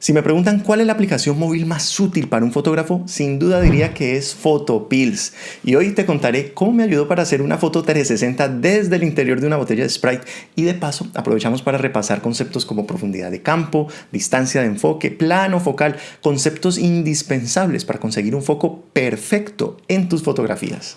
Si me preguntan cuál es la aplicación móvil más útil para un fotógrafo, sin duda diría que es Photopills. Y hoy te contaré cómo me ayudó para hacer una foto 360 desde el interior de una botella de Sprite. Y de paso aprovechamos para repasar conceptos como profundidad de campo, distancia de enfoque, plano focal, conceptos indispensables para conseguir un foco perfecto en tus fotografías.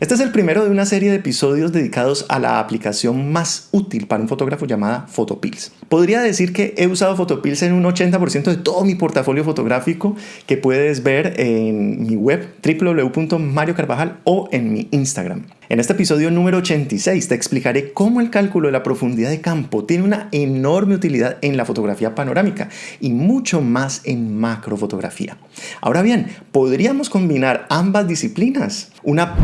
Este es el primero de una serie de episodios dedicados a la aplicación más útil para un fotógrafo llamada Photopills. Podría decir que he usado Photopills en un 80% de todo mi portafolio fotográfico que puedes ver en mi web www.mariocarvajal o en mi Instagram. En este episodio número 86 te explicaré cómo el cálculo de la profundidad de campo tiene una enorme utilidad en la fotografía panorámica y mucho más en macrofotografía. Ahora bien, ¿podríamos combinar ambas disciplinas? Una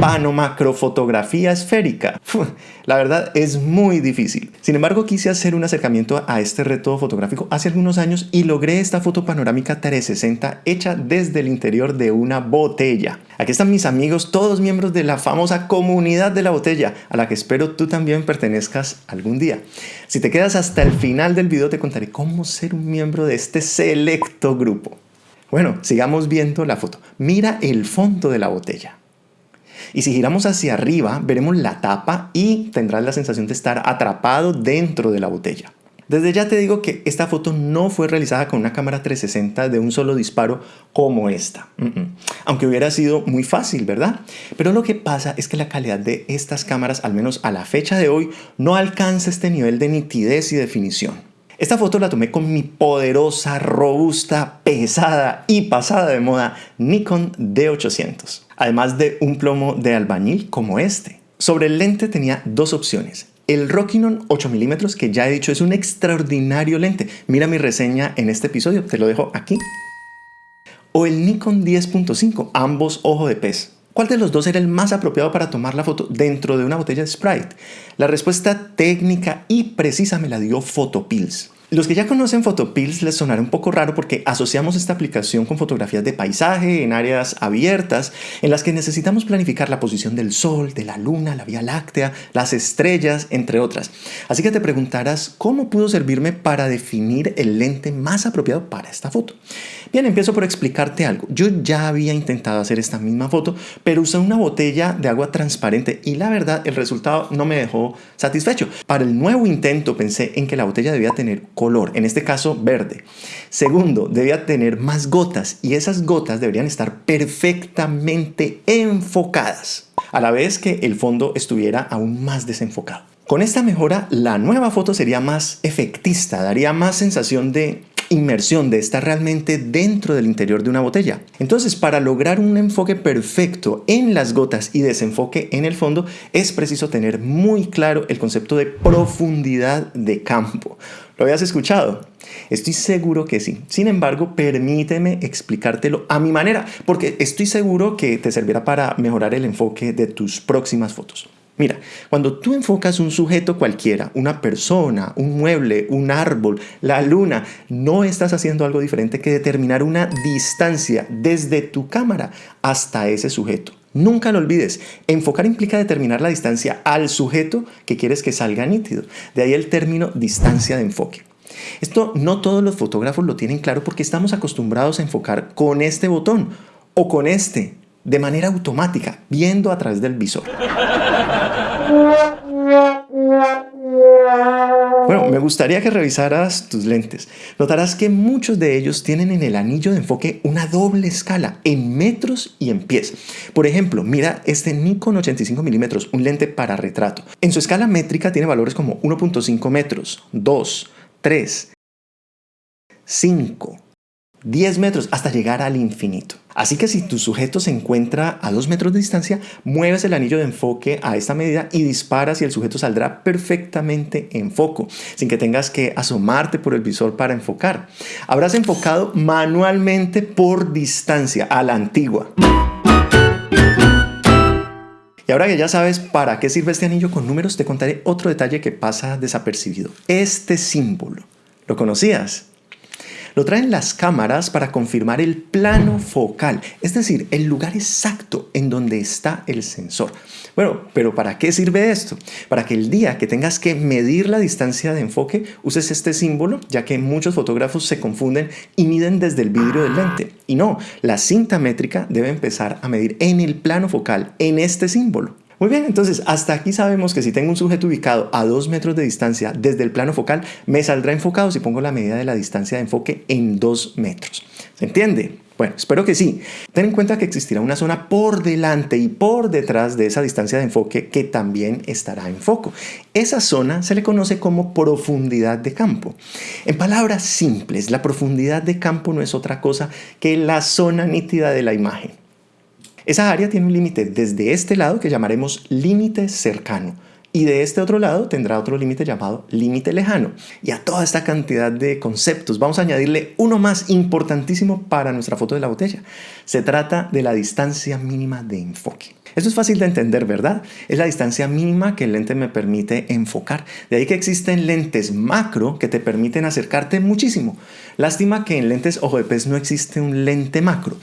panomacrofotografía esférica. La verdad es muy difícil. Sin embargo, quise hacer un acercamiento a este reto fotográfico hace algunos años y logré esta foto panorámica 360 hecha desde el interior de una botella. Aquí están mis amigos, todos miembros de la famosa comunidad de la botella, a la que espero tú también pertenezcas algún día. Si te quedas hasta el final del video te contaré cómo ser un miembro de este selecto grupo. Bueno, sigamos viendo la foto. Mira el fondo de la botella. Y si giramos hacia arriba, veremos la tapa y tendrás la sensación de estar atrapado dentro de la botella. Desde ya te digo que esta foto no fue realizada con una cámara 360 de un solo disparo como esta. Aunque hubiera sido muy fácil, ¿verdad? Pero lo que pasa es que la calidad de estas cámaras, al menos a la fecha de hoy, no alcanza este nivel de nitidez y definición. Esta foto la tomé con mi poderosa, robusta, pesada y pasada de moda Nikon D800, además de un plomo de albañil como este. Sobre el lente tenía dos opciones, el Rockinon 8 mm que ya he dicho es un extraordinario lente. Mira mi reseña en este episodio, te lo dejo aquí. O el Nikon 10.5, ambos ojo de pez. ¿Cuál de los dos era el más apropiado para tomar la foto dentro de una botella de Sprite? La respuesta técnica y precisa me la dio Photopills. Los que ya conocen Photopills les sonará un poco raro porque asociamos esta aplicación con fotografías de paisaje en áreas abiertas en las que necesitamos planificar la posición del sol, de la luna, la vía láctea, las estrellas, entre otras. Así que te preguntarás cómo pudo servirme para definir el lente más apropiado para esta foto. Bien, empiezo por explicarte algo. Yo ya había intentado hacer esta misma foto, pero usé una botella de agua transparente y la verdad el resultado no me dejó satisfecho. Para el nuevo intento pensé en que la botella debía tener en este caso verde. Segundo, debía tener más gotas y esas gotas deberían estar perfectamente enfocadas, a la vez que el fondo estuviera aún más desenfocado. Con esta mejora, la nueva foto sería más efectista, daría más sensación de inmersión, de estar realmente dentro del interior de una botella. Entonces, para lograr un enfoque perfecto en las gotas y desenfoque en el fondo, es preciso tener muy claro el concepto de profundidad de campo. ¿Lo habías escuchado? Estoy seguro que sí. Sin embargo, permíteme explicártelo a mi manera, porque estoy seguro que te servirá para mejorar el enfoque de tus próximas fotos. Mira, cuando tú enfocas un sujeto cualquiera, una persona, un mueble, un árbol, la luna, no estás haciendo algo diferente que determinar una distancia desde tu cámara hasta ese sujeto. Nunca lo olvides, enfocar implica determinar la distancia al sujeto que quieres que salga nítido. De ahí el término distancia de enfoque. Esto no todos los fotógrafos lo tienen claro porque estamos acostumbrados a enfocar con este botón o con este, de manera automática, viendo a través del visor. Me gustaría que revisaras tus lentes. Notarás que muchos de ellos tienen en el anillo de enfoque una doble escala, en metros y en pies. Por ejemplo, mira este Nikon 85 mm, un lente para retrato. En su escala métrica tiene valores como 1.5 metros, 2, 3, 5, 10 metros hasta llegar al infinito. Así que si tu sujeto se encuentra a 2 metros de distancia, mueves el anillo de enfoque a esta medida y disparas y el sujeto saldrá perfectamente en foco, sin que tengas que asomarte por el visor para enfocar. Habrás enfocado manualmente por distancia a la antigua. Y ahora que ya sabes para qué sirve este anillo con números, te contaré otro detalle que pasa desapercibido. Este símbolo. ¿Lo conocías? Lo traen las cámaras para confirmar el plano focal, es decir, el lugar exacto en donde está el sensor. Bueno, pero ¿para qué sirve esto? Para que el día que tengas que medir la distancia de enfoque uses este símbolo, ya que muchos fotógrafos se confunden y miden desde el vidrio del lente. Y no, la cinta métrica debe empezar a medir en el plano focal, en este símbolo. Muy bien, entonces hasta aquí sabemos que si tengo un sujeto ubicado a 2 metros de distancia desde el plano focal, me saldrá enfocado si pongo la medida de la distancia de enfoque en 2 metros. ¿Se entiende? Bueno, espero que sí. Ten en cuenta que existirá una zona por delante y por detrás de esa distancia de enfoque que también estará en foco. Esa zona se le conoce como profundidad de campo. En palabras simples, la profundidad de campo no es otra cosa que la zona nítida de la imagen. Esa área tiene un límite desde este lado que llamaremos límite cercano y de este otro lado tendrá otro límite llamado límite lejano. Y a toda esta cantidad de conceptos vamos a añadirle uno más importantísimo para nuestra foto de la botella. Se trata de la distancia mínima de enfoque. Esto es fácil de entender, ¿verdad? Es la distancia mínima que el lente me permite enfocar. De ahí que existen lentes macro que te permiten acercarte muchísimo. Lástima que en lentes ojo de pez no existe un lente macro.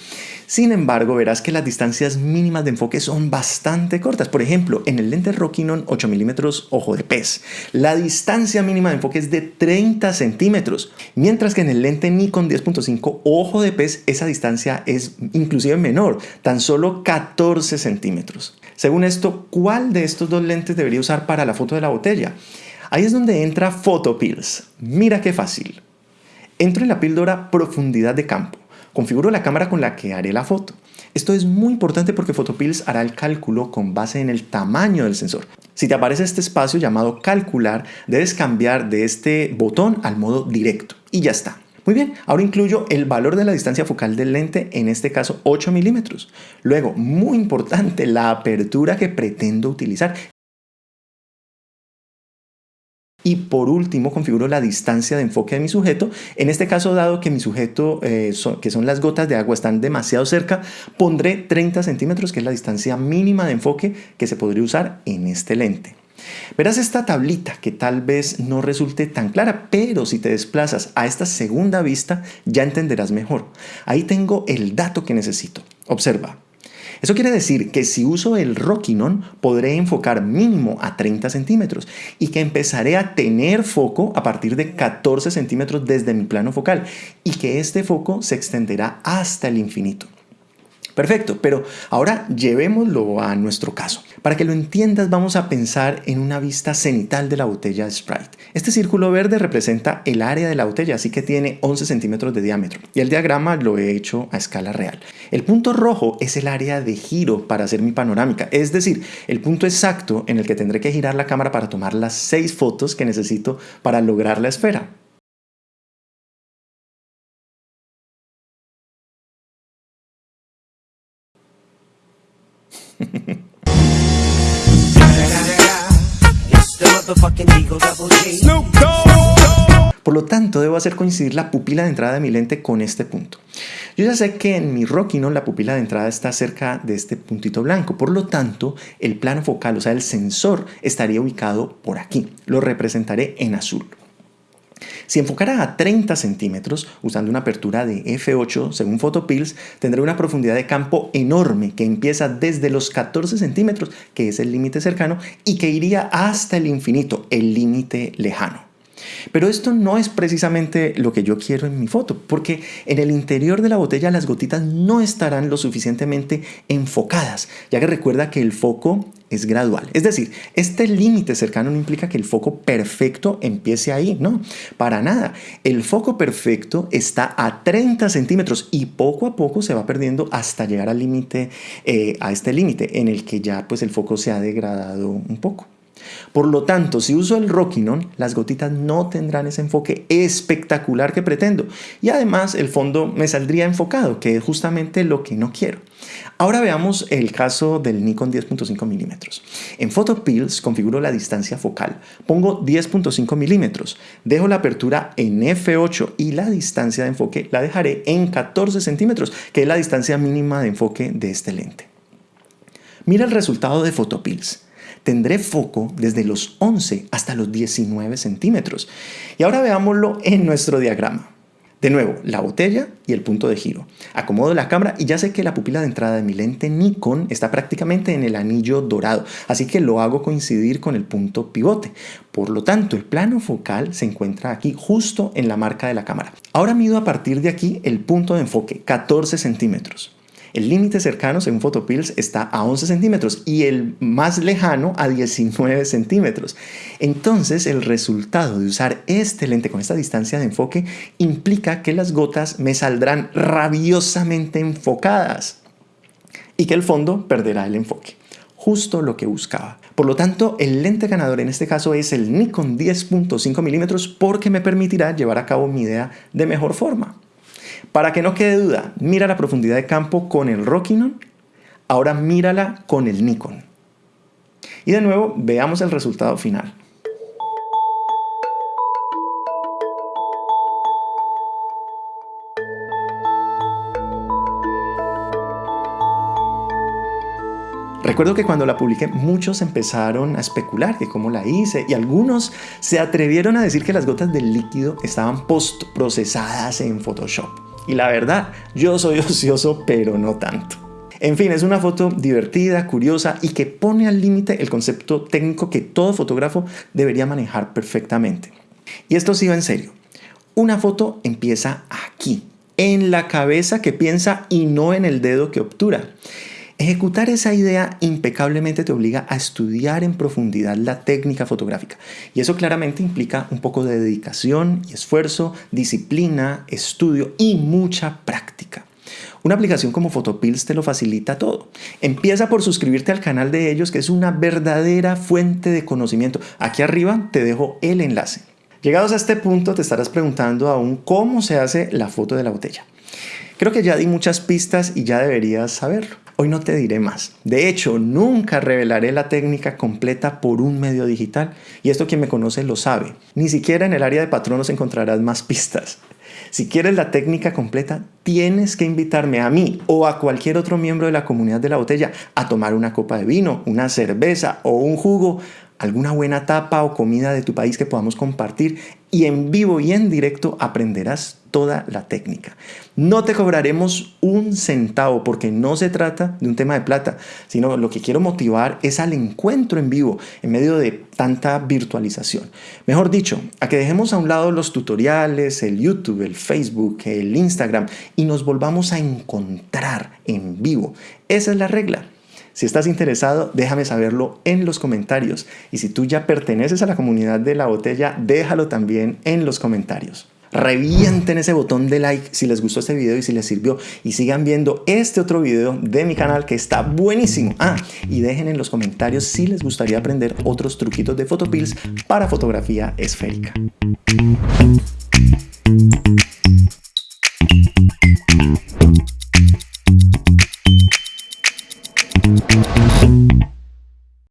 Sin embargo, verás que las distancias mínimas de enfoque son bastante cortas. Por ejemplo, en el lente Rokinon 8 milímetros ojo de pez, la distancia mínima de enfoque es de 30 centímetros, mientras que en el lente Nikon 10.5 ojo de pez esa distancia es inclusive menor, tan solo 14 centímetros. Según esto, ¿cuál de estos dos lentes debería usar para la foto de la botella? Ahí es donde entra PhotoPills. Mira qué fácil. Entro en la píldora profundidad de campo configuro la cámara con la que haré la foto. Esto es muy importante porque Photopills hará el cálculo con base en el tamaño del sensor. Si te aparece este espacio llamado calcular, debes cambiar de este botón al modo directo y ya está. Muy bien, ahora incluyo el valor de la distancia focal del lente, en este caso 8 milímetros. Luego, muy importante, la apertura que pretendo utilizar. Y por último, configuro la distancia de enfoque de mi sujeto. En este caso, dado que mi sujeto, eh, que son las gotas de agua, están demasiado cerca, pondré 30 centímetros, que es la distancia mínima de enfoque que se podría usar en este lente. Verás esta tablita que tal vez no resulte tan clara, pero si te desplazas a esta segunda vista ya entenderás mejor. Ahí tengo el dato que necesito. Observa, eso quiere decir que si uso el Rokinon podré enfocar mínimo a 30 centímetros y que empezaré a tener foco a partir de 14 centímetros desde mi plano focal y que este foco se extenderá hasta el infinito. Perfecto, pero ahora llevémoslo a nuestro caso. Para que lo entiendas vamos a pensar en una vista cenital de la botella Sprite. Este círculo verde representa el área de la botella, así que tiene 11 centímetros de diámetro. Y el diagrama lo he hecho a escala real. El punto rojo es el área de giro para hacer mi panorámica, es decir, el punto exacto en el que tendré que girar la cámara para tomar las 6 fotos que necesito para lograr la esfera. Por lo tanto, debo hacer coincidir la pupila de entrada de mi lente con este punto. Yo ya sé que en mi Rokinon la pupila de entrada está cerca de este puntito blanco, por lo tanto, el plano focal, o sea, el sensor, estaría ubicado por aquí. Lo representaré en azul. Si enfocara a 30 centímetros, usando una apertura de f8 según Photopills, tendré una profundidad de campo enorme que empieza desde los 14 centímetros, que es el límite cercano, y que iría hasta el infinito, el límite lejano. Pero esto no es precisamente lo que yo quiero en mi foto, porque en el interior de la botella las gotitas no estarán lo suficientemente enfocadas, ya que recuerda que el foco es gradual. Es decir, este límite cercano no implica que el foco perfecto empiece ahí, no, para nada. El foco perfecto está a 30 centímetros y poco a poco se va perdiendo hasta llegar al límite, eh, a este límite en el que ya pues el foco se ha degradado un poco. Por lo tanto, si uso el Rokinon, las gotitas no tendrán ese enfoque espectacular que pretendo. Y además el fondo me saldría enfocado, que es justamente lo que no quiero. Ahora veamos el caso del Nikon 10.5 milímetros. En PhotoPills configuro la distancia focal. Pongo 10.5 milímetros. Dejo la apertura en f8 y la distancia de enfoque la dejaré en 14 centímetros, que es la distancia mínima de enfoque de este lente. Mira el resultado de PhotoPills tendré foco desde los 11 hasta los 19 centímetros. Y ahora veámoslo en nuestro diagrama. De nuevo, la botella y el punto de giro. Acomodo la cámara y ya sé que la pupila de entrada de mi lente Nikon está prácticamente en el anillo dorado, así que lo hago coincidir con el punto pivote. Por lo tanto, el plano focal se encuentra aquí justo en la marca de la cámara. Ahora mido a partir de aquí el punto de enfoque, 14 centímetros. El límite cercano, según Photopills, está a 11 centímetros y el más lejano a 19 centímetros. Entonces, el resultado de usar este lente con esta distancia de enfoque implica que las gotas me saldrán rabiosamente enfocadas y que el fondo perderá el enfoque. Justo lo que buscaba. Por lo tanto, el lente ganador en este caso es el Nikon 10.5 milímetros porque me permitirá llevar a cabo mi idea de mejor forma. Para que no quede duda, mira la profundidad de campo con el Rokinon, ahora mírala con el Nikon. Y de nuevo, veamos el resultado final. Recuerdo que cuando la publiqué muchos empezaron a especular que cómo la hice y algunos se atrevieron a decir que las gotas del líquido estaban post procesadas en Photoshop. Y la verdad, yo soy ocioso, pero no tanto. En fin, es una foto divertida, curiosa y que pone al límite el concepto técnico que todo fotógrafo debería manejar perfectamente. Y esto sí va en serio. Una foto empieza aquí, en la cabeza que piensa y no en el dedo que obtura. Ejecutar esa idea impecablemente te obliga a estudiar en profundidad la técnica fotográfica y eso claramente implica un poco de dedicación y esfuerzo, disciplina, estudio y mucha práctica. Una aplicación como Photopills te lo facilita todo. Empieza por suscribirte al canal de ellos que es una verdadera fuente de conocimiento. Aquí arriba te dejo el enlace. Llegados a este punto te estarás preguntando aún cómo se hace la foto de la botella. Creo que ya di muchas pistas y ya deberías saberlo. Hoy no te diré más. De hecho, nunca revelaré la técnica completa por un medio digital. Y esto quien me conoce lo sabe. Ni siquiera en el área de patronos encontrarás más pistas. Si quieres la técnica completa, tienes que invitarme a mí o a cualquier otro miembro de la comunidad de la botella a tomar una copa de vino, una cerveza o un jugo, alguna buena tapa o comida de tu país que podamos compartir y en vivo y en directo aprenderás toda la técnica. No te cobraremos un centavo porque no se trata de un tema de plata, sino lo que quiero motivar es al encuentro en vivo en medio de tanta virtualización. Mejor dicho, a que dejemos a un lado los tutoriales, el YouTube, el Facebook, el Instagram y nos volvamos a encontrar en vivo. Esa es la regla. Si estás interesado, déjame saberlo en los comentarios. Y si tú ya perteneces a la comunidad de la botella, déjalo también en los comentarios. Revienten ese botón de like si les gustó este video y si les sirvió. Y sigan viendo este otro video de mi canal que está buenísimo. Ah, y dejen en los comentarios si les gustaría aprender otros truquitos de Photopills para fotografía esférica.